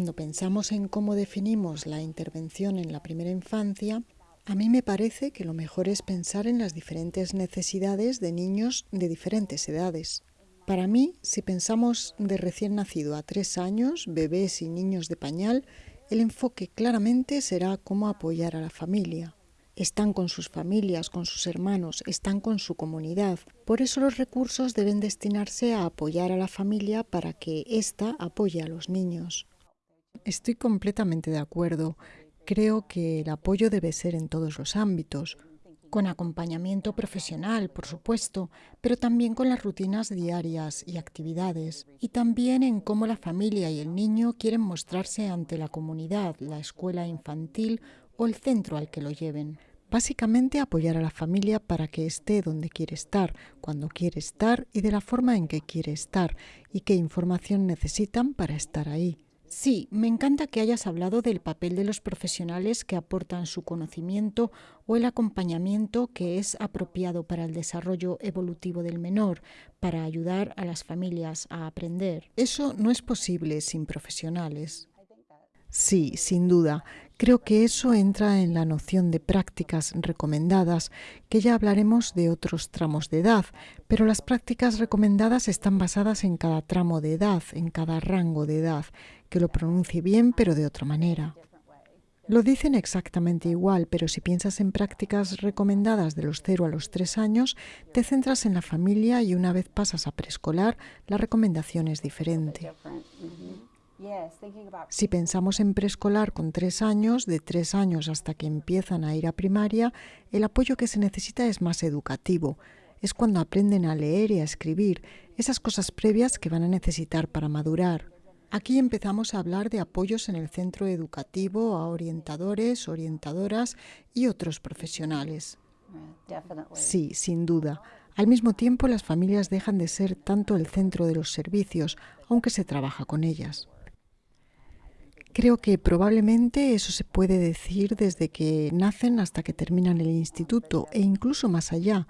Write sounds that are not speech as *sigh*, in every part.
Cuando pensamos en cómo definimos la intervención en la primera infancia, a mí me parece que lo mejor es pensar en las diferentes necesidades de niños de diferentes edades. Para mí, si pensamos de recién nacido a tres años, bebés y niños de pañal, el enfoque claramente será cómo apoyar a la familia. Están con sus familias, con sus hermanos, están con su comunidad. Por eso los recursos deben destinarse a apoyar a la familia para que ésta apoye a los niños. Estoy completamente de acuerdo. Creo que el apoyo debe ser en todos los ámbitos, con acompañamiento profesional, por supuesto, pero también con las rutinas diarias y actividades, y también en cómo la familia y el niño quieren mostrarse ante la comunidad, la escuela infantil o el centro al que lo lleven. Básicamente apoyar a la familia para que esté donde quiere estar, cuando quiere estar y de la forma en que quiere estar, y qué información necesitan para estar ahí. Sí, me encanta que hayas hablado del papel de los profesionales que aportan su conocimiento o el acompañamiento que es apropiado para el desarrollo evolutivo del menor, para ayudar a las familias a aprender. Eso no es posible sin profesionales. Sí, sin duda. Creo que eso entra en la noción de prácticas recomendadas, que ya hablaremos de otros tramos de edad, pero las prácticas recomendadas están basadas en cada tramo de edad, en cada rango de edad, que lo pronuncie bien pero de otra manera. Lo dicen exactamente igual, pero si piensas en prácticas recomendadas de los 0 a los 3 años, te centras en la familia y una vez pasas a preescolar, la recomendación es diferente. Si pensamos en preescolar con tres años, de tres años hasta que empiezan a ir a primaria, el apoyo que se necesita es más educativo. Es cuando aprenden a leer y a escribir, esas cosas previas que van a necesitar para madurar. Aquí empezamos a hablar de apoyos en el centro educativo a orientadores, orientadoras y otros profesionales. Sí, sin duda. Al mismo tiempo, las familias dejan de ser tanto el centro de los servicios, aunque se trabaja con ellas. Creo que probablemente eso se puede decir desde que nacen hasta que terminan el instituto e incluso más allá,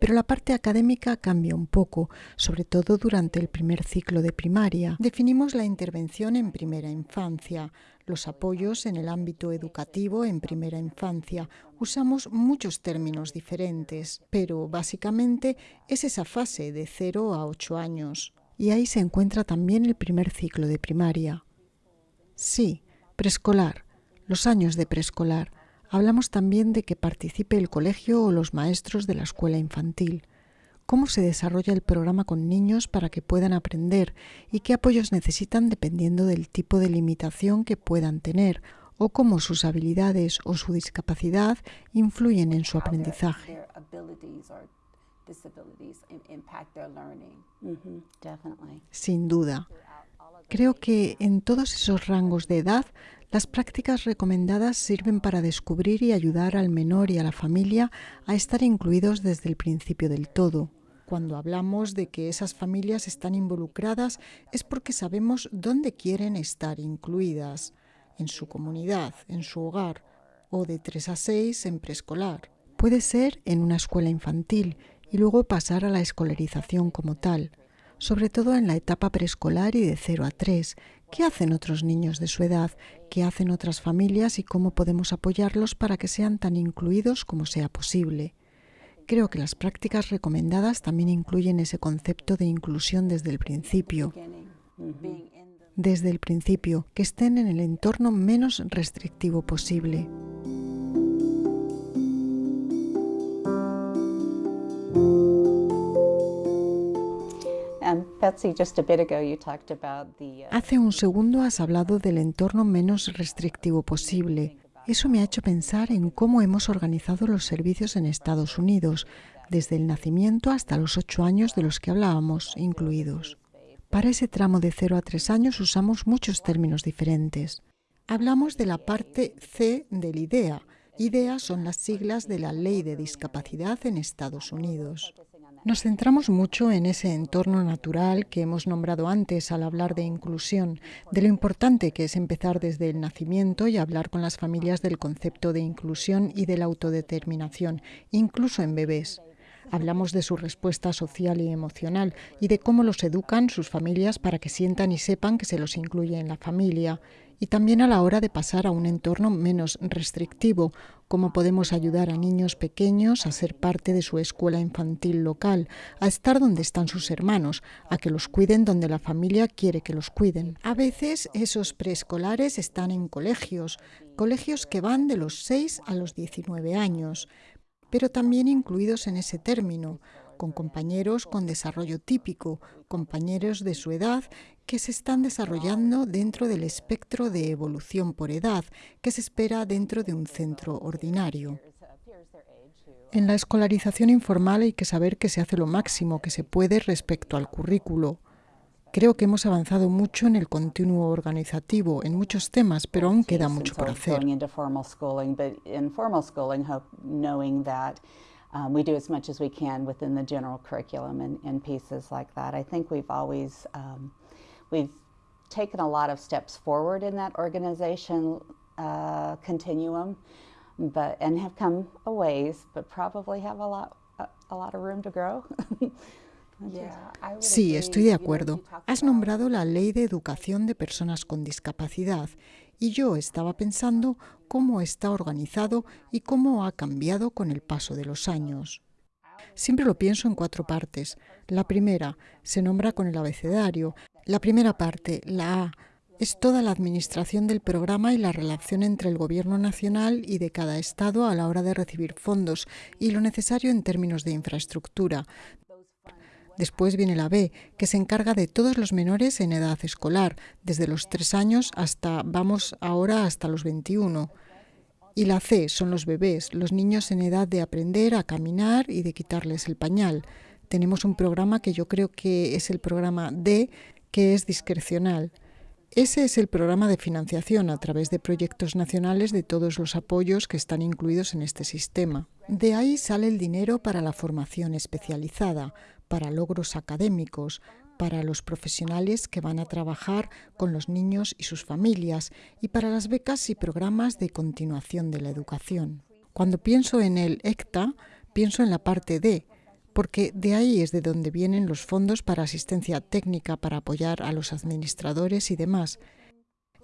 pero la parte académica cambia un poco, sobre todo durante el primer ciclo de primaria. Definimos la intervención en primera infancia, los apoyos en el ámbito educativo en primera infancia. Usamos muchos términos diferentes, pero básicamente es esa fase de 0 a 8 años. Y ahí se encuentra también el primer ciclo de primaria. Sí, preescolar, los años de preescolar. Hablamos también de que participe el colegio o los maestros de la escuela infantil. Cómo se desarrolla el programa con niños para que puedan aprender y qué apoyos necesitan dependiendo del tipo de limitación que puedan tener o cómo sus habilidades o su discapacidad influyen en su aprendizaje. Sin duda. Creo que en todos esos rangos de edad las prácticas recomendadas sirven para descubrir y ayudar al menor y a la familia a estar incluidos desde el principio del todo. Cuando hablamos de que esas familias están involucradas es porque sabemos dónde quieren estar incluidas, en su comunidad, en su hogar, o de 3 a 6 en preescolar. Puede ser en una escuela infantil y luego pasar a la escolarización como tal sobre todo en la etapa preescolar y de 0 a 3. ¿Qué hacen otros niños de su edad? ¿Qué hacen otras familias y cómo podemos apoyarlos para que sean tan incluidos como sea posible? Creo que las prácticas recomendadas también incluyen ese concepto de inclusión desde el principio. Desde el principio, que estén en el entorno menos restrictivo posible. Hace un segundo has hablado del entorno menos restrictivo posible. Eso me ha hecho pensar en cómo hemos organizado los servicios en Estados Unidos, desde el nacimiento hasta los ocho años de los que hablábamos, incluidos. Para ese tramo de 0 a 3 años usamos muchos términos diferentes. Hablamos de la parte C del IDEA. IDEA son las siglas de la Ley de Discapacidad en Estados Unidos. Nos centramos mucho en ese entorno natural que hemos nombrado antes al hablar de inclusión, de lo importante que es empezar desde el nacimiento y hablar con las familias del concepto de inclusión y de la autodeterminación, incluso en bebés. Hablamos de su respuesta social y emocional y de cómo los educan sus familias para que sientan y sepan que se los incluye en la familia. Y también a la hora de pasar a un entorno menos restrictivo, cómo podemos ayudar a niños pequeños a ser parte de su escuela infantil local, a estar donde están sus hermanos, a que los cuiden donde la familia quiere que los cuiden. A veces esos preescolares están en colegios, colegios que van de los 6 a los 19 años, pero también incluidos en ese término, con compañeros con desarrollo típico, compañeros de su edad que se están desarrollando dentro del espectro de evolución por edad que se espera dentro de un centro ordinario. En la escolarización informal hay que saber que se hace lo máximo que se puede respecto al currículo. Creo que hemos avanzado mucho en el continuo organizativo, en muchos temas, pero aún queda mucho por hacer. Um, we do as much as we can within the general curriculum and, and pieces like that. I think we've always um, we've taken a lot of steps forward in that organization uh, continuum, but and have come a ways, but probably have a lot a, a lot of room to grow. *laughs* Sí, estoy de acuerdo. Has nombrado la Ley de Educación de Personas con Discapacidad y yo estaba pensando cómo está organizado y cómo ha cambiado con el paso de los años. Siempre lo pienso en cuatro partes. La primera se nombra con el abecedario. La primera parte, la A, es toda la administración del programa y la relación entre el Gobierno nacional y de cada Estado a la hora de recibir fondos y lo necesario en términos de infraestructura, Después viene la B, que se encarga de todos los menores en edad escolar, desde los 3 años hasta, vamos ahora, hasta los 21. Y la C son los bebés, los niños en edad de aprender a caminar y de quitarles el pañal. Tenemos un programa que yo creo que es el programa D, que es discrecional. Ese es el programa de financiación a través de proyectos nacionales de todos los apoyos que están incluidos en este sistema. De ahí sale el dinero para la formación especializada, para logros académicos, para los profesionales que van a trabajar con los niños y sus familias y para las becas y programas de continuación de la educación. Cuando pienso en el ECTA, pienso en la parte D, porque de ahí es de donde vienen los fondos para asistencia técnica para apoyar a los administradores y demás.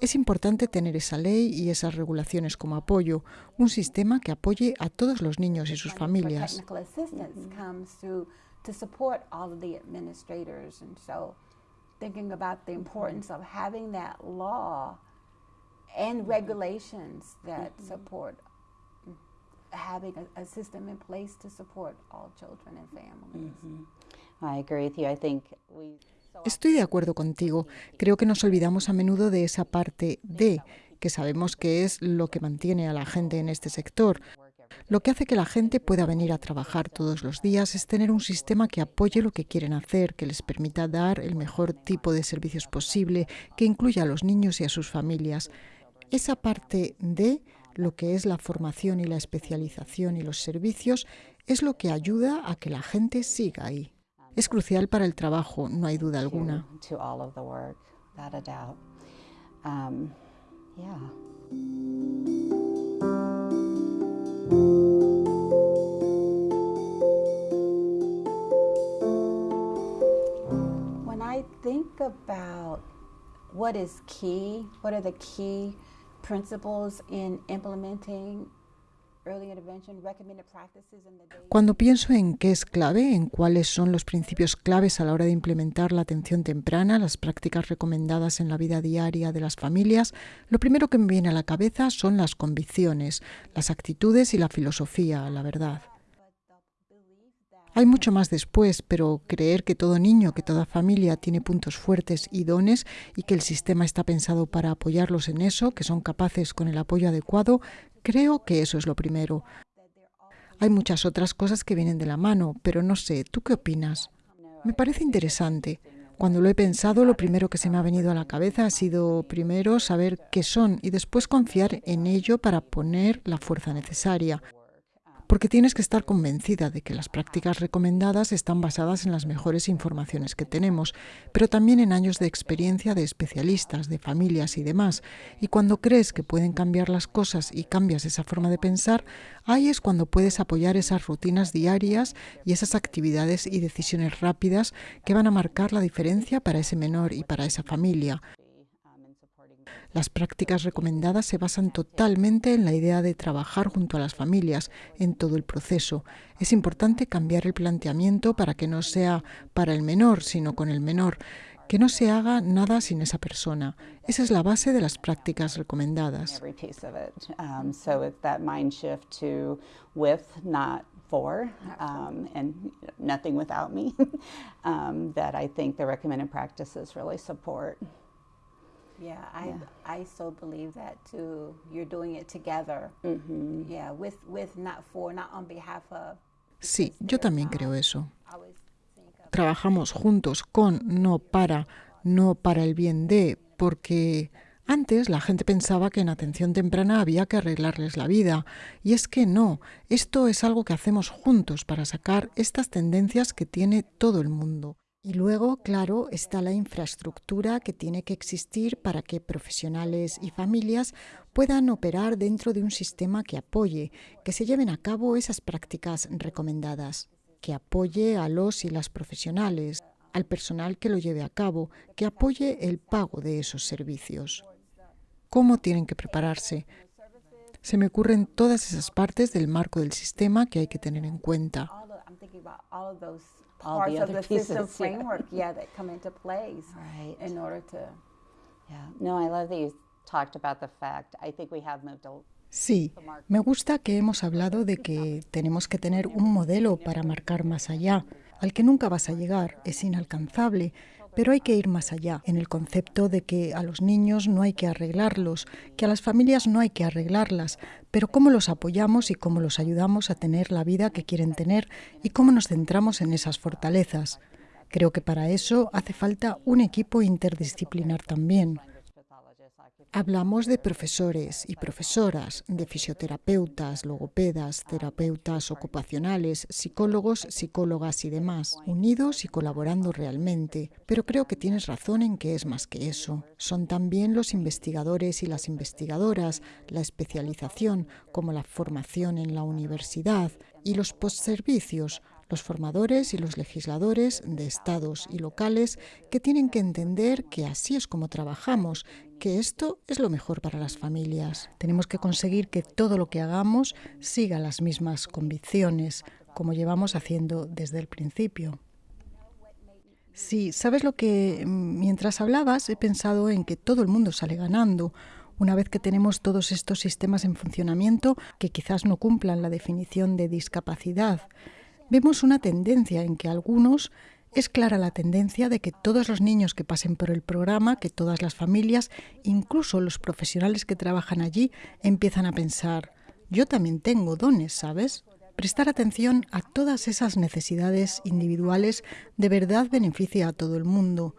Es importante tener esa ley y esas regulaciones como apoyo, un sistema que apoye a todos los niños y sus familias. To support all of the administrators. And so thinking about the importance of having that law and regulations that mm-hmm. support having a, a, system in place to support all children and families. Mm-hmm. I agree with you. I think we Estoy de acuerdo contigo. Creo que nos olvidamos a menudo de esa parte de, que sabemos que es lo que mantiene a la gente en este sector. Lo que hace que la gente pueda venir a trabajar todos los días es tener un sistema que apoye lo que quieren hacer, que les permita dar el mejor tipo de servicios posible, que incluya a los niños y a sus familias. Esa parte de lo que es la formación y la especialización y los servicios es lo que ayuda a que la gente siga ahí. Es crucial para el trabajo, no hay duda alguna. When I think about what is key, what are the key principles in implementing Cuando pienso en qué es clave, en cuáles son los principios claves a la hora de implementar la atención temprana, las prácticas recomendadas en la vida diaria de las familias, lo primero que me viene a la cabeza son las convicciones, las actitudes y la filosofía, la verdad. Hay mucho más después, pero creer que todo niño, que toda familia tiene puntos fuertes y dones y que el sistema está pensado para apoyarlos en eso, que son capaces con el apoyo adecuado, Creo que eso es lo primero. Hay muchas otras cosas que vienen de la mano, pero no sé, ¿tú qué opinas? Me parece interesante. Cuando lo he pensado, lo primero que se me ha venido a la cabeza ha sido primero saber qué son y después confiar en ello para poner la fuerza necesaria. Porque tienes que estar convencida de que las prácticas recomendadas están basadas en las mejores informaciones que tenemos, pero también en años de experiencia de especialistas, de familias y demás. Y cuando crees que pueden cambiar las cosas y cambias esa forma de pensar, ahí es cuando puedes apoyar esas rutinas diarias y esas actividades y decisiones rápidas que van a marcar la diferencia para ese menor y para esa familia. Las prácticas recomendadas se basan totalmente en la idea de trabajar junto a las familias en todo el proceso. Es importante cambiar el planteamiento para que no sea para el menor, sino con el menor, que no se haga nada sin esa persona. Esa es la base de las prácticas recomendadas. for um, and nothing without me *laughs* um, that I think the recommended practices really support. Yeah, I yeah. I so believe that too. You're doing it together. Mm-hmm. Yeah, with with not for, not on behalf of. Sí, yo también creo eso. Trabajamos juntos con, no para, no para el bien de, porque antes la gente pensaba que en atención temprana había que arreglarles la vida, y es que no, esto es algo que hacemos juntos para sacar estas tendencias que tiene todo el mundo. Y luego, claro, está la infraestructura que tiene que existir para que profesionales y familias puedan operar dentro de un sistema que apoye, que se lleven a cabo esas prácticas recomendadas, que apoye a los y las profesionales, al personal que lo lleve a cabo, que apoye el pago de esos servicios. ¿Cómo tienen que prepararse? Se me ocurren todas esas partes del marco del sistema que hay que tener en cuenta. Parts of the pieces, system framework, yeah. yeah, that come into place *laughs* right. in order to. Yeah. No, I love that you talked about the fact. I think we have moved a Sí, me gusta que hemos hablado de que tenemos que tener un modelo para marcar más allá, al que nunca vas a llegar, es inalcanzable, pero hay que ir más allá, en el concepto de que a los niños no hay que arreglarlos, que a las familias no hay que arreglarlas, pero cómo los apoyamos y cómo los ayudamos a tener la vida que quieren tener y cómo nos centramos en esas fortalezas. Creo que para eso hace falta un equipo interdisciplinar también. Hablamos de profesores y profesoras, de fisioterapeutas, logopedas, terapeutas ocupacionales, psicólogos, psicólogas y demás, unidos y colaborando realmente. Pero creo que tienes razón en que es más que eso. Son también los investigadores y las investigadoras, la especialización, como la formación en la universidad, y los postservicios, los formadores y los legisladores de estados y locales que tienen que entender que así es como trabajamos, que esto es lo mejor para las familias. Tenemos que conseguir que todo lo que hagamos siga las mismas convicciones, como llevamos haciendo desde el principio. Sí, sabes lo que mientras hablabas he pensado en que todo el mundo sale ganando una vez que tenemos todos estos sistemas en funcionamiento que quizás no cumplan la definición de discapacidad vemos una tendencia en que algunos es clara la tendencia de que todos los niños que pasen por el programa, que todas las familias, incluso los profesionales que trabajan allí, empiezan a pensar, yo también tengo dones, ¿sabes? Prestar atención a todas esas necesidades individuales de verdad beneficia a todo el mundo.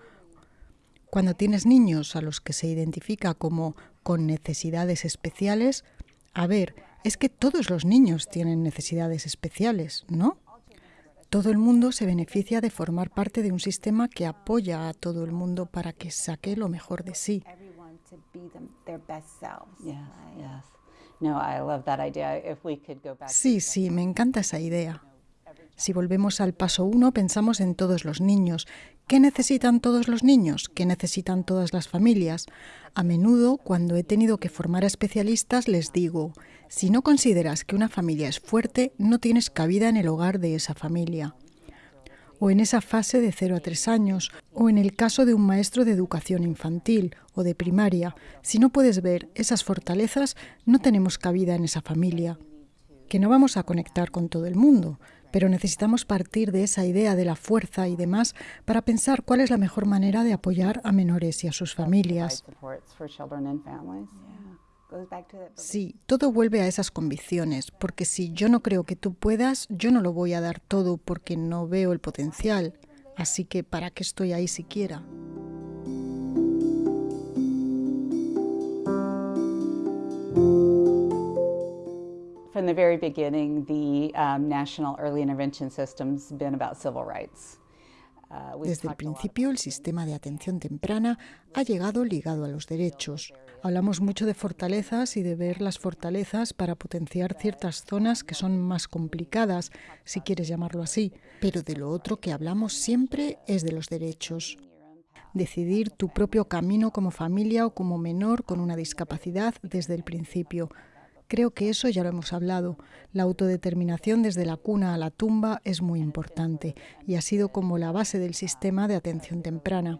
Cuando tienes niños a los que se identifica como con necesidades especiales, a ver, es que todos los niños tienen necesidades especiales, ¿no? Todo el mundo se beneficia de formar parte de un sistema que apoya a todo el mundo para que saque lo mejor de sí. Sí, sí, me encanta esa idea. Si volvemos al paso uno, pensamos en todos los niños. ¿Qué necesitan todos los niños? ¿Qué necesitan todas las familias? A menudo, cuando he tenido que formar a especialistas, les digo, si no consideras que una familia es fuerte, no tienes cabida en el hogar de esa familia. O en esa fase de 0 a 3 años, o en el caso de un maestro de educación infantil o de primaria, si no puedes ver esas fortalezas, no tenemos cabida en esa familia. Que no vamos a conectar con todo el mundo, pero necesitamos partir de esa idea de la fuerza y demás para pensar cuál es la mejor manera de apoyar a menores y a sus familias. Sí, todo vuelve a esas convicciones, porque si yo no creo que tú puedas, yo no lo voy a dar todo porque no veo el potencial. Así que, ¿para qué estoy ahí siquiera? From the very beginning, the um, National Early Intervention System's been about civil rights. Uh, Desde el principio, el sistema de atención temprana ha llegado ligado a los derechos. Hablamos mucho de fortalezas y de ver las fortalezas para potenciar ciertas zonas que son más complicadas, si quieres llamarlo así, pero de lo otro que hablamos siempre es de los derechos. Decidir tu propio camino como familia o como menor con una discapacidad desde el principio, Creo que eso ya lo hemos hablado. La autodeterminación desde la cuna a la tumba es muy importante y ha sido como la base del sistema de atención temprana.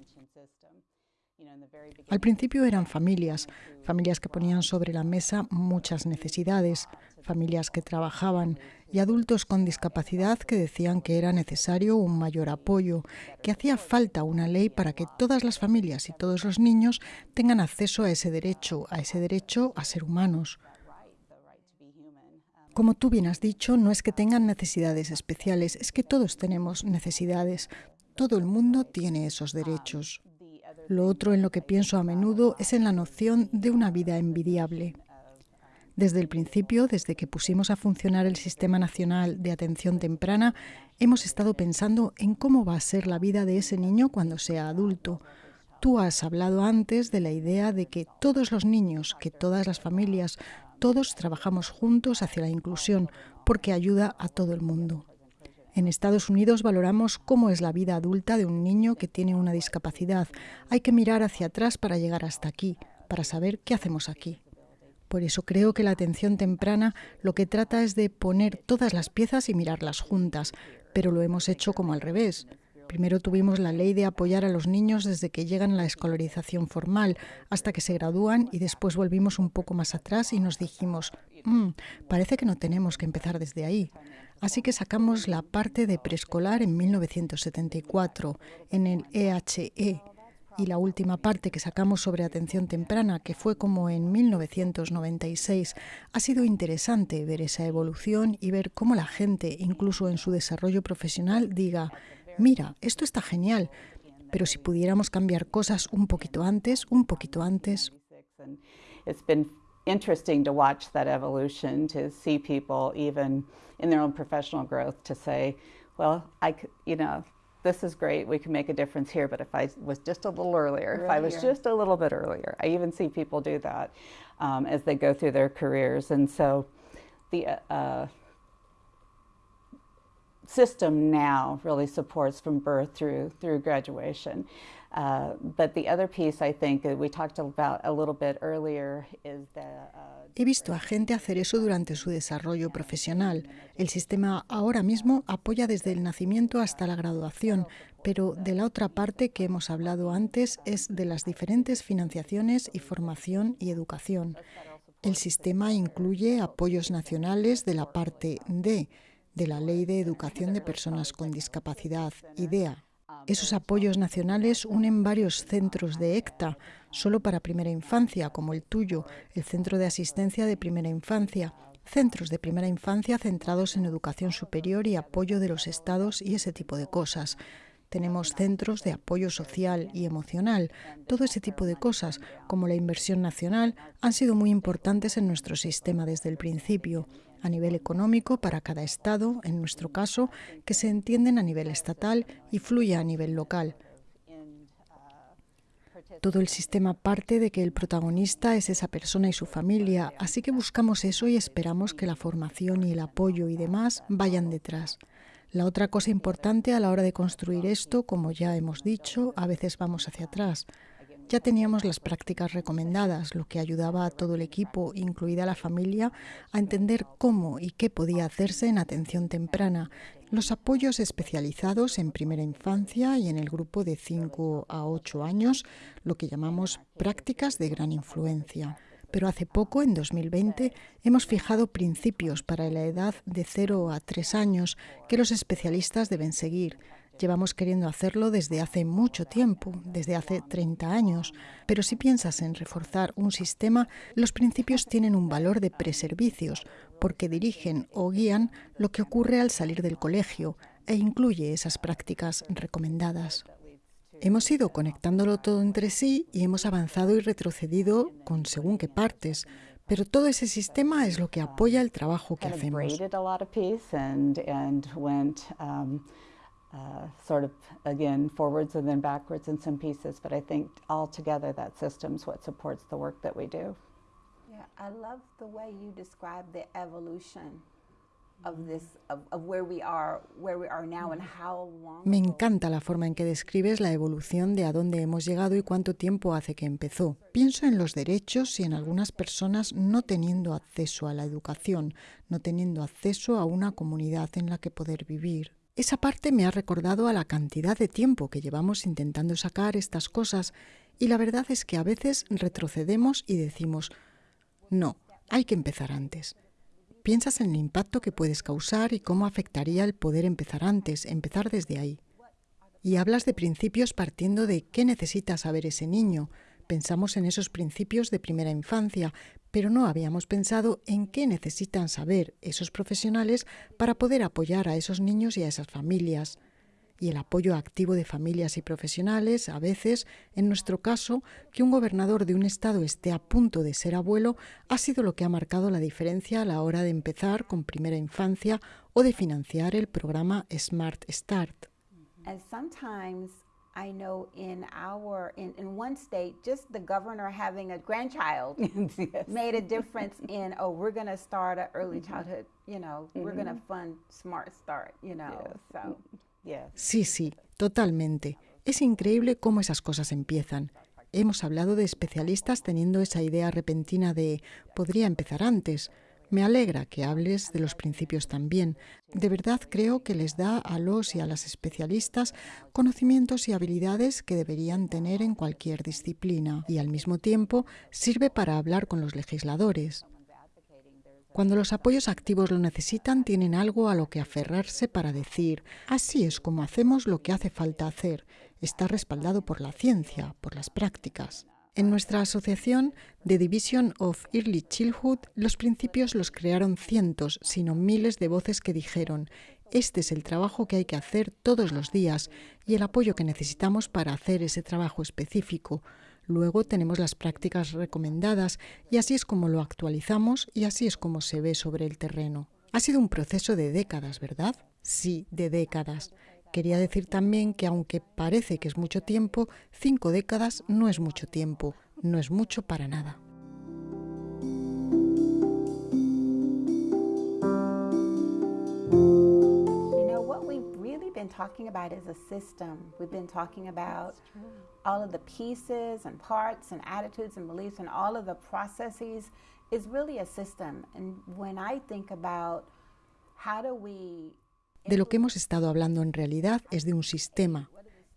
Al principio eran familias, familias que ponían sobre la mesa muchas necesidades, familias que trabajaban y adultos con discapacidad que decían que era necesario un mayor apoyo, que hacía falta una ley para que todas las familias y todos los niños tengan acceso a ese derecho, a ese derecho a ser humanos. Como tú bien has dicho, no es que tengan necesidades especiales, es que todos tenemos necesidades. Todo el mundo tiene esos derechos. Lo otro en lo que pienso a menudo es en la noción de una vida envidiable. Desde el principio, desde que pusimos a funcionar el Sistema Nacional de Atención Temprana, hemos estado pensando en cómo va a ser la vida de ese niño cuando sea adulto. Tú has hablado antes de la idea de que todos los niños, que todas las familias, todos trabajamos juntos hacia la inclusión porque ayuda a todo el mundo. En Estados Unidos valoramos cómo es la vida adulta de un niño que tiene una discapacidad. Hay que mirar hacia atrás para llegar hasta aquí, para saber qué hacemos aquí. Por eso creo que la atención temprana lo que trata es de poner todas las piezas y mirarlas juntas, pero lo hemos hecho como al revés. Primero tuvimos la ley de apoyar a los niños desde que llegan a la escolarización formal hasta que se gradúan y después volvimos un poco más atrás y nos dijimos, mm, parece que no tenemos que empezar desde ahí. Así que sacamos la parte de preescolar en 1974 en el EHE e, y la última parte que sacamos sobre atención temprana, que fue como en 1996, ha sido interesante ver esa evolución y ver cómo la gente, incluso en su desarrollo profesional, diga, mira, esto está genial, pero si pudiéramos cambiar cosas un poquito antes, un poquito antes. It's been interesting to watch that evolution, to see people even in their own professional growth to say, well, I, you know, this is great, we can make a difference here, but if I was just a little earlier, if I was just a little bit earlier, I even see people do that um, as they go through their careers. And so the, uh, system now really supports from birth through through graduation. Uh, but the other piece I think we talked about a little bit earlier is that uh, He visto a gente hacer eso durante su desarrollo profesional. El sistema ahora mismo apoya desde el nacimiento hasta la graduación, pero de la otra parte que hemos hablado antes es de las diferentes financiaciones y formación y educación. El sistema incluye apoyos nacionales de la parte D de la Ley de Educación de Personas con Discapacidad, IDEA. Esos apoyos nacionales unen varios centros de ECTA, solo para primera infancia, como el tuyo, el Centro de Asistencia de Primera Infancia, centros de primera infancia centrados en educación superior y apoyo de los estados y ese tipo de cosas. Tenemos centros de apoyo social y emocional. Todo ese tipo de cosas, como la inversión nacional, han sido muy importantes en nuestro sistema desde el principio a nivel económico para cada Estado, en nuestro caso, que se entienden a nivel estatal y fluya a nivel local. Todo el sistema parte de que el protagonista es esa persona y su familia, así que buscamos eso y esperamos que la formación y el apoyo y demás vayan detrás. La otra cosa importante a la hora de construir esto, como ya hemos dicho, a veces vamos hacia atrás. Ya teníamos las prácticas recomendadas, lo que ayudaba a todo el equipo, incluida la familia, a entender cómo y qué podía hacerse en atención temprana, los apoyos especializados en primera infancia y en el grupo de 5 a 8 años, lo que llamamos prácticas de gran influencia. Pero hace poco, en 2020, hemos fijado principios para la edad de 0 a 3 años que los especialistas deben seguir Llevamos queriendo hacerlo desde hace mucho tiempo, desde hace 30 años, pero si piensas en reforzar un sistema, los principios tienen un valor de preservicios, porque dirigen o guían lo que ocurre al salir del colegio e incluye esas prácticas recomendadas. Hemos ido conectándolo todo entre sí y hemos avanzado y retrocedido con según qué partes, Pero todo ese sistema es lo que apoya el trabajo que hacemos. Uh, sort of again forwards and then backwards in some pieces, but I think all together that system's what supports the work that we do. Yeah, I love the way you describe the evolution Me encanta la forma en que describes la evolución de a dónde hemos llegado y cuánto tiempo hace que empezó. Pienso en los derechos y en algunas personas no teniendo acceso a la educación, no teniendo acceso a una comunidad en la que poder vivir. Esa parte me ha recordado a la cantidad de tiempo que llevamos intentando sacar estas cosas y la verdad es que a veces retrocedemos y decimos, no, hay que empezar antes. Piensas en el impacto que puedes causar y cómo afectaría el poder empezar antes, empezar desde ahí. Y hablas de principios partiendo de qué necesita saber ese niño. Pensamos en esos principios de primera infancia, pero no habíamos pensado en qué necesitan saber esos profesionales para poder apoyar a esos niños y a esas familias y el apoyo activo de familias y profesionales, a veces, en nuestro caso, que un gobernador de un estado esté a punto de ser abuelo, ha sido lo que ha marcado la diferencia a la hora de empezar con primera infancia o de financiar el programa Smart Start. I know in our in, in one state, just the governor having a grandchild *laughs* yes. made a difference in oh we're going to start an early childhood, you know, mm -hmm. we're going to fund Smart Start, you know, yes. so. Sí, sí, totalmente. Es increíble cómo esas cosas empiezan. Hemos hablado de especialistas teniendo esa idea repentina de podría empezar antes. Me alegra que hables de los principios también. De verdad creo que les da a los y a las especialistas conocimientos y habilidades que deberían tener en cualquier disciplina y al mismo tiempo sirve para hablar con los legisladores. Cuando los apoyos activos lo necesitan, tienen algo a lo que aferrarse para decir, así es como hacemos lo que hace falta hacer. Está respaldado por la ciencia, por las prácticas. En nuestra asociación, The Division of Early Childhood, los principios los crearon cientos, sino miles de voces que dijeron, este es el trabajo que hay que hacer todos los días y el apoyo que necesitamos para hacer ese trabajo específico. Luego tenemos las prácticas recomendadas y así es como lo actualizamos y así es como se ve sobre el terreno. Ha sido un proceso de décadas, ¿verdad? Sí, de décadas. Quería decir también que aunque parece que es mucho tiempo, cinco décadas no es mucho tiempo, no es mucho para nada. You know what we've really been talking about is a system. We've been talking about all of the pieces and parts and attitudes and beliefs and all of the processes is really a system. And when I think about how do we De lo que hemos estado hablando en realidad es de un sistema.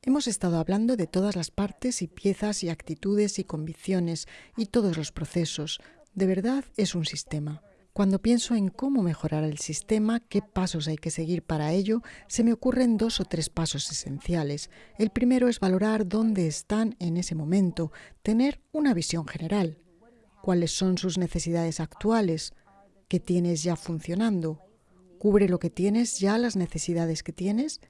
Hemos estado hablando de todas las partes y piezas y actitudes y convicciones y todos los procesos. De verdad es un sistema. Cuando pienso en cómo mejorar el sistema, qué pasos hay que seguir para ello, se me ocurren dos o tres pasos esenciales. El primero es valorar dónde están en ese momento, tener una visión general. ¿Cuáles son sus necesidades actuales? ¿Qué tienes ya funcionando? ¿Cubre lo que tienes ya las necesidades que tienes?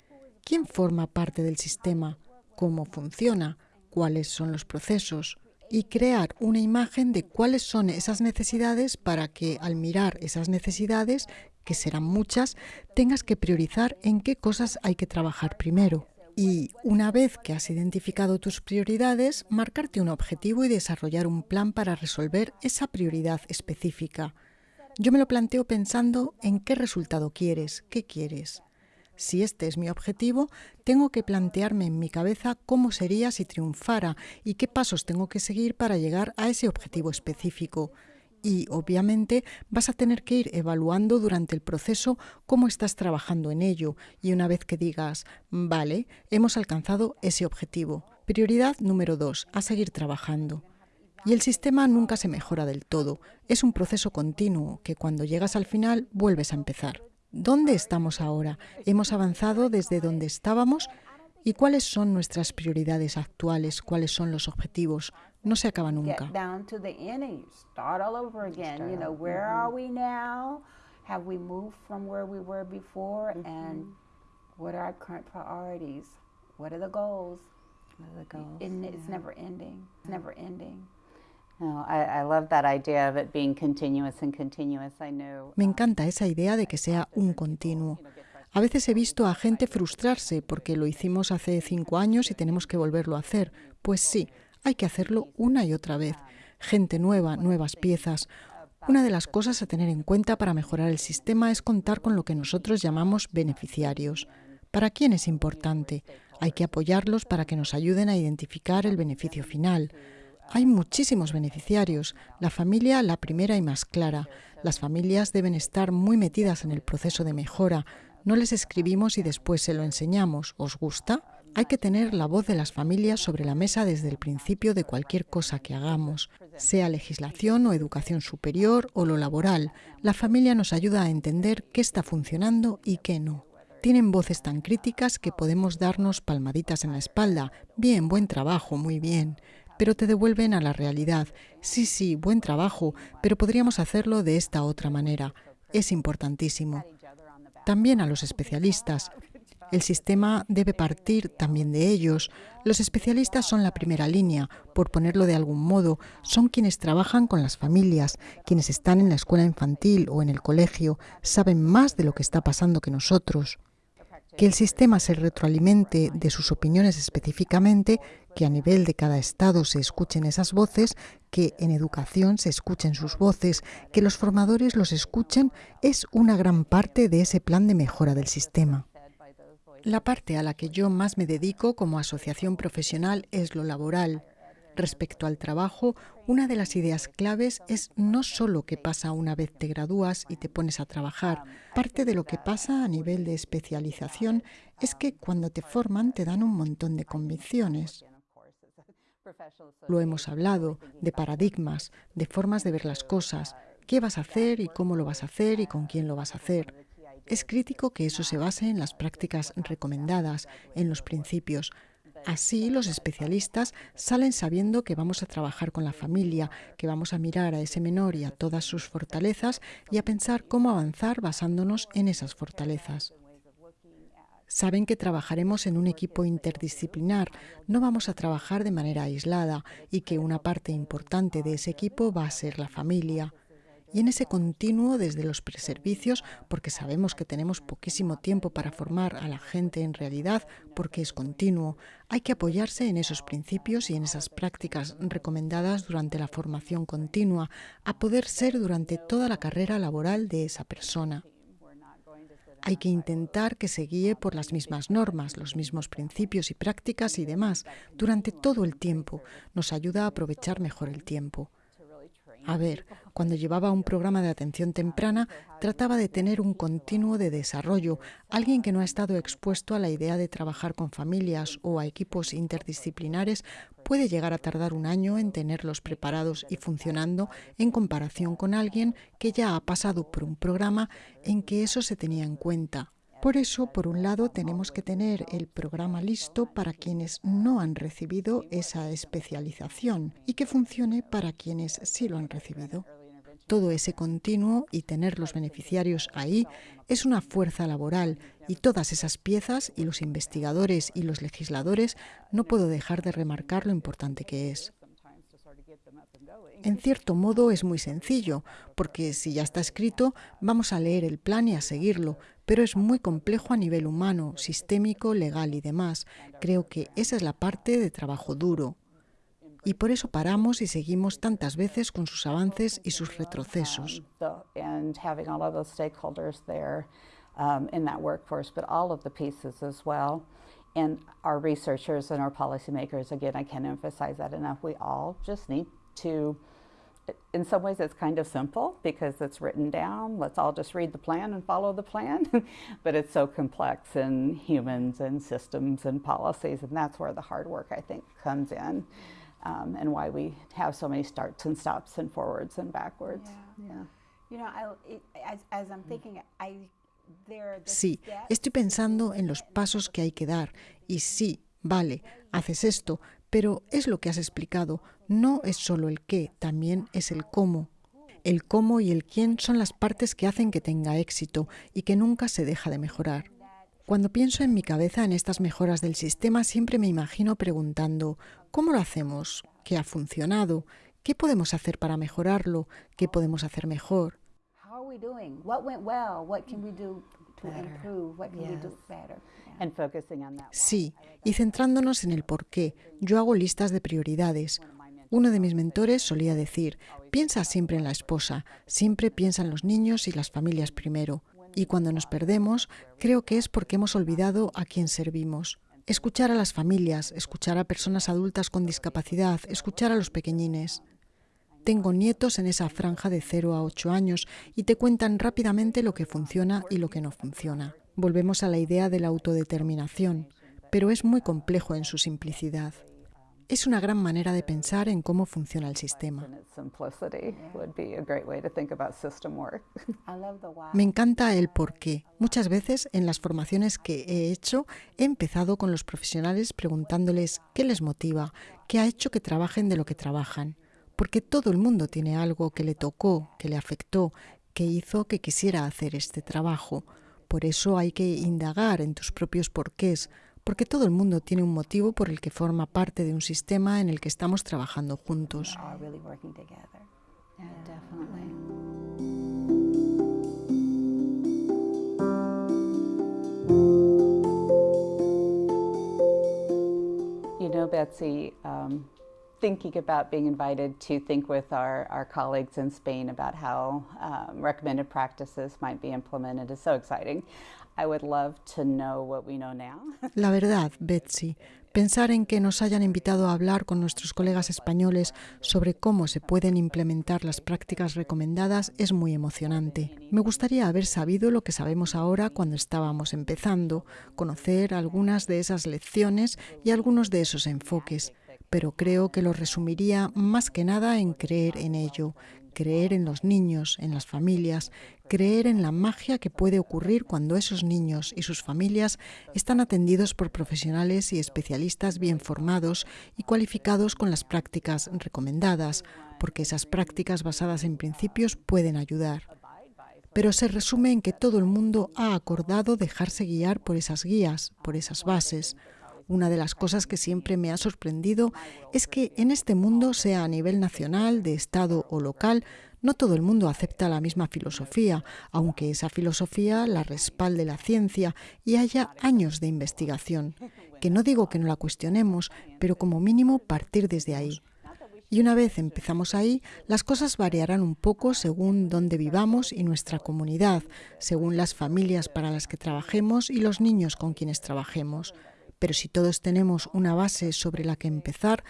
¿Quién forma parte del sistema? ¿Cómo funciona? ¿Cuáles son los procesos? y crear una imagen de cuáles son esas necesidades para que al mirar esas necesidades, que serán muchas, tengas que priorizar en qué cosas hay que trabajar primero. Y una vez que has identificado tus prioridades, marcarte un objetivo y desarrollar un plan para resolver esa prioridad específica. Yo me lo planteo pensando en qué resultado quieres, qué quieres. Si este es mi objetivo, tengo que plantearme en mi cabeza cómo sería si triunfara y qué pasos tengo que seguir para llegar a ese objetivo específico. Y, obviamente, vas a tener que ir evaluando durante el proceso cómo estás trabajando en ello. Y una vez que digas, vale, hemos alcanzado ese objetivo. Prioridad número dos, a seguir trabajando. Y el sistema nunca se mejora del todo. Es un proceso continuo que cuando llegas al final vuelves a empezar. ¿Dónde estamos ahora? ¿Hemos avanzado desde donde estábamos? ¿Y cuáles son nuestras prioridades actuales? ¿Cuáles son los objetivos? No se acaba nunca. Have we moved from where we were before? And what are our current priorities? What are the goals? What are the goals? And it's yeah. never ending. It's never ending. Me encanta esa idea de que sea un continuo. A veces he visto a gente frustrarse porque lo hicimos hace cinco años y tenemos que volverlo a hacer. Pues sí, hay que hacerlo una y otra vez. Gente nueva, nuevas piezas. Una de las cosas a tener en cuenta para mejorar el sistema es contar con lo que nosotros llamamos beneficiarios. ¿Para quién es importante? Hay que apoyarlos para que nos ayuden a identificar el beneficio final. Hay muchísimos beneficiarios, la familia la primera y más clara. Las familias deben estar muy metidas en el proceso de mejora. No les escribimos y después se lo enseñamos. ¿Os gusta? Hay que tener la voz de las familias sobre la mesa desde el principio de cualquier cosa que hagamos, sea legislación o educación superior o lo laboral. La familia nos ayuda a entender qué está funcionando y qué no. Tienen voces tan críticas que podemos darnos palmaditas en la espalda. Bien, buen trabajo, muy bien pero te devuelven a la realidad. Sí, sí, buen trabajo, pero podríamos hacerlo de esta otra manera. Es importantísimo. También a los especialistas. El sistema debe partir también de ellos. Los especialistas son la primera línea, por ponerlo de algún modo, son quienes trabajan con las familias, quienes están en la escuela infantil o en el colegio, saben más de lo que está pasando que nosotros. Que el sistema se retroalimente de sus opiniones específicamente que a nivel de cada estado se escuchen esas voces, que en educación se escuchen sus voces, que los formadores los escuchen, es una gran parte de ese plan de mejora del sistema. La parte a la que yo más me dedico como asociación profesional es lo laboral. Respecto al trabajo, una de las ideas claves es no solo qué pasa una vez te gradúas y te pones a trabajar. Parte de lo que pasa a nivel de especialización es que cuando te forman te dan un montón de convicciones. Lo hemos hablado, de paradigmas, de formas de ver las cosas, qué vas a hacer y cómo lo vas a hacer y con quién lo vas a hacer. Es crítico que eso se base en las prácticas recomendadas, en los principios. Así los especialistas salen sabiendo que vamos a trabajar con la familia, que vamos a mirar a ese menor y a todas sus fortalezas y a pensar cómo avanzar basándonos en esas fortalezas. Saben que trabajaremos en un equipo interdisciplinar, no vamos a trabajar de manera aislada y que una parte importante de ese equipo va a ser la familia. Y en ese continuo desde los preservicios, porque sabemos que tenemos poquísimo tiempo para formar a la gente en realidad, porque es continuo, hay que apoyarse en esos principios y en esas prácticas recomendadas durante la formación continua, a poder ser durante toda la carrera laboral de esa persona. Hay que intentar que se guíe por las mismas normas, los mismos principios y prácticas y demás durante todo el tiempo. Nos ayuda a aprovechar mejor el tiempo. A ver, cuando llevaba un programa de atención temprana, trataba de tener un continuo de desarrollo, alguien que no ha estado expuesto a la idea de trabajar con familias o a equipos interdisciplinares puede llegar a tardar un año en tenerlos preparados y funcionando en comparación con alguien que ya ha pasado por un programa en que eso se tenía en cuenta. Por eso, por un lado, tenemos que tener el programa listo para quienes no han recibido esa especialización y que funcione para quienes sí lo han recibido. Todo ese continuo y tener los beneficiarios ahí es una fuerza laboral y todas esas piezas y los investigadores y los legisladores no puedo dejar de remarcar lo importante que es. En cierto modo es muy sencillo, porque si ya está escrito, vamos a leer el plan y a seguirlo, pero es muy complejo a nivel humano, sistémico, legal y demás. Creo que esa es la parte de trabajo duro. Y por eso paramos y seguimos tantas veces con sus avances y sus retrocesos. and our researchers and our policymakers, again, I can't emphasize that enough. We all just need to in some ways it's kind of simple because it's written down. Let's all just read the plan and follow the plan. *laughs* but it's so complex in humans and systems and policies, and that's where the hard work, I think, comes in. Um, and why we have so many starts and stops and forwards and backwards. Yeah. yeah. You know, I, it, as, as I'm thinking, I Sí, estoy pensando en los pasos que hay que dar. Y sí, vale, haces esto, pero es lo que has explicado. No es solo el qué, también es el cómo. El cómo y el quién son las partes que hacen que tenga éxito y que nunca se deja de mejorar. Cuando pienso en mi cabeza en estas mejoras del sistema, siempre me imagino preguntando, ¿cómo lo hacemos? ¿Qué ha funcionado? ¿Qué podemos hacer para mejorarlo? ¿Qué podemos hacer mejor? Sí, y centrándonos en el por qué, yo hago listas de prioridades. Uno de mis mentores solía decir, piensa siempre en la esposa, siempre piensa en los niños y las familias primero. Y cuando nos perdemos, creo que es porque hemos olvidado a quién servimos. Escuchar a las familias, escuchar a personas adultas con discapacidad, escuchar a los pequeñines. Tengo nietos en esa franja de 0 a 8 años y te cuentan rápidamente lo que funciona y lo que no funciona. Volvemos a la idea de la autodeterminación, pero es muy complejo en su simplicidad. Es una gran manera de pensar en cómo funciona el sistema. Me encanta el por qué. Muchas veces en las formaciones que he hecho he empezado con los profesionales preguntándoles qué les motiva, qué ha hecho que trabajen de lo que trabajan porque todo el mundo tiene algo que le tocó, que le afectó, que hizo que quisiera hacer este trabajo. Por eso hay que indagar en tus propios porqués, porque todo el mundo tiene un motivo por el que forma parte de un sistema en el que estamos trabajando juntos. You know, Betsy, um, thinking about being invited to think with our, our colleagues in Spain about how um, recommended practices might be implemented is so exciting. I would love to know what we know now. *laughs* La verdad, Betsy, pensar en que nos hayan invitado a hablar con nuestros colegas españoles sobre cómo se pueden implementar las prácticas recomendadas es muy emocionante. Me gustaría haber sabido lo que sabemos ahora cuando estábamos empezando, conocer algunas de esas lecciones y algunos de esos enfoques pero creo que lo resumiría más que nada en creer en ello, creer en los niños, en las familias, creer en la magia que puede ocurrir cuando esos niños y sus familias están atendidos por profesionales y especialistas bien formados y cualificados con las prácticas recomendadas, porque esas prácticas basadas en principios pueden ayudar. Pero se resume en que todo el mundo ha acordado dejarse guiar por esas guías, por esas bases, una de las cosas que siempre me ha sorprendido es que en este mundo, sea a nivel nacional, de Estado o local, no todo el mundo acepta la misma filosofía, aunque esa filosofía la respalde la ciencia y haya años de investigación. Que no digo que no la cuestionemos, pero como mínimo partir desde ahí. Y una vez empezamos ahí, las cosas variarán un poco según dónde vivamos y nuestra comunidad, según las familias para las que trabajemos y los niños con quienes trabajemos pero si todos tenemos una base sobre la que empezar,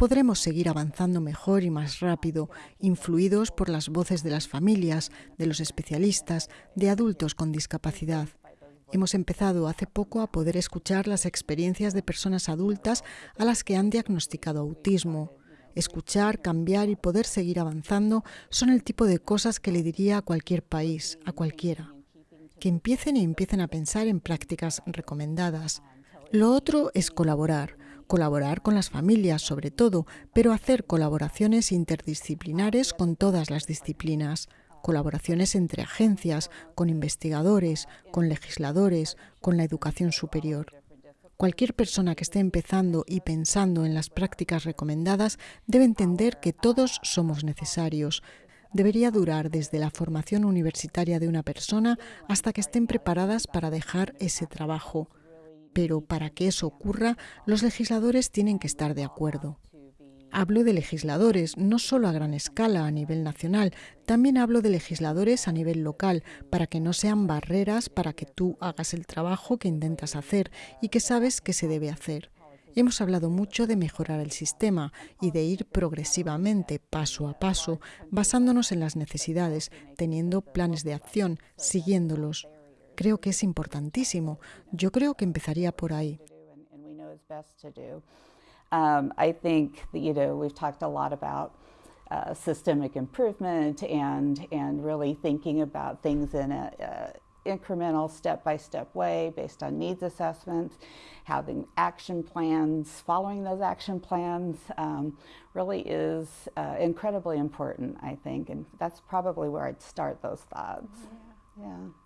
podremos seguir avanzando mejor y más rápido, influidos por las voces de las familias, de los especialistas, de adultos con discapacidad. Hemos empezado hace poco a poder escuchar las experiencias de personas adultas a las que han diagnosticado autismo. Escuchar, cambiar y poder seguir avanzando son el tipo de cosas que le diría a cualquier país, a cualquiera. Que empiecen y empiecen a pensar en prácticas recomendadas, lo otro es colaborar, colaborar con las familias sobre todo, pero hacer colaboraciones interdisciplinares con todas las disciplinas, colaboraciones entre agencias, con investigadores, con legisladores, con la educación superior. Cualquier persona que esté empezando y pensando en las prácticas recomendadas debe entender que todos somos necesarios. Debería durar desde la formación universitaria de una persona hasta que estén preparadas para dejar ese trabajo. Pero para que eso ocurra, los legisladores tienen que estar de acuerdo. Hablo de legisladores, no solo a gran escala a nivel nacional, también hablo de legisladores a nivel local, para que no sean barreras para que tú hagas el trabajo que intentas hacer y que sabes que se debe hacer. Hemos hablado mucho de mejorar el sistema y de ir progresivamente, paso a paso, basándonos en las necesidades, teniendo planes de acción, siguiéndolos creo que es importantísimo. Yo creo que empezaría por ahí. Um, I think that, you know, we've talked a lot about uh, systemic improvement and, and really thinking about things in an incremental step-by-step way based on needs assessments, having action plans, following those action plans um, really is uh, incredibly important, I think, and that's probably where I'd start those thoughts. yeah. yeah.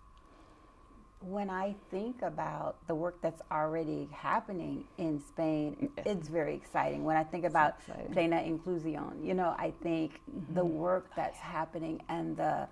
When I think about the work that's already happening in Spain, it's very exciting. When I think about plena inclusión, you know, I think mm-hmm. the work that's happening and the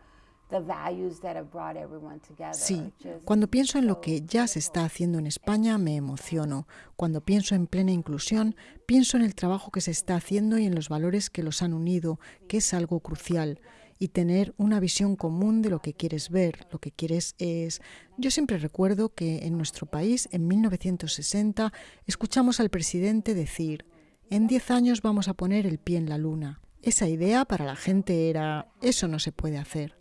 Sí, cuando pienso en lo que ya se está haciendo en España me emociono. Cuando pienso en plena inclusión, pienso en el trabajo que se está haciendo y en los valores que los han unido, que es algo crucial y tener una visión común de lo que quieres ver, lo que quieres es... Yo siempre recuerdo que en nuestro país, en 1960, escuchamos al presidente decir, en 10 años vamos a poner el pie en la luna. Esa idea para la gente era, eso no se puede hacer.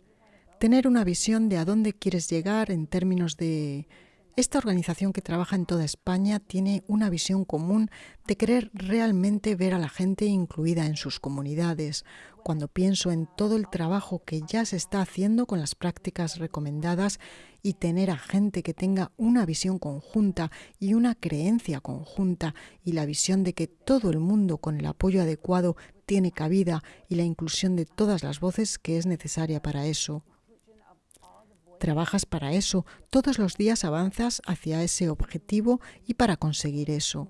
Tener una visión de a dónde quieres llegar en términos de esta organización que trabaja en toda España tiene una visión común de querer realmente ver a la gente incluida en sus comunidades. Cuando pienso en todo el trabajo que ya se está haciendo con las prácticas recomendadas y tener a gente que tenga una visión conjunta y una creencia conjunta y la visión de que todo el mundo con el apoyo adecuado tiene cabida y la inclusión de todas las voces que es necesaria para eso. Trabajas para eso, todos los días avanzas hacia ese objetivo y para conseguir eso.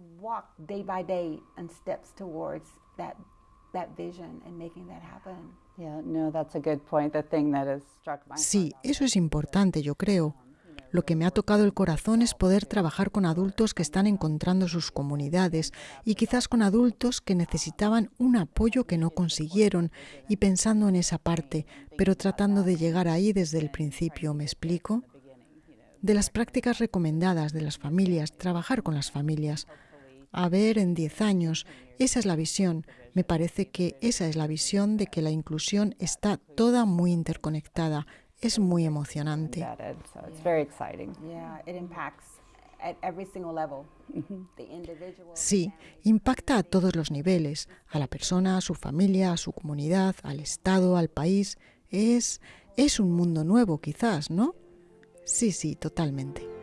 Sí, eso es importante, yo creo. Lo que me ha tocado el corazón es poder trabajar con adultos que están encontrando sus comunidades y quizás con adultos que necesitaban un apoyo que no consiguieron y pensando en esa parte, pero tratando de llegar ahí desde el principio, ¿me explico? De las prácticas recomendadas de las familias, trabajar con las familias. A ver, en 10 años, esa es la visión. Me parece que esa es la visión de que la inclusión está toda muy interconectada es muy emocionante. Sí, impacta a todos los niveles, a la persona, a su familia, a su comunidad, al Estado, al país. Es, es un mundo nuevo quizás, ¿no? Sí, sí, totalmente.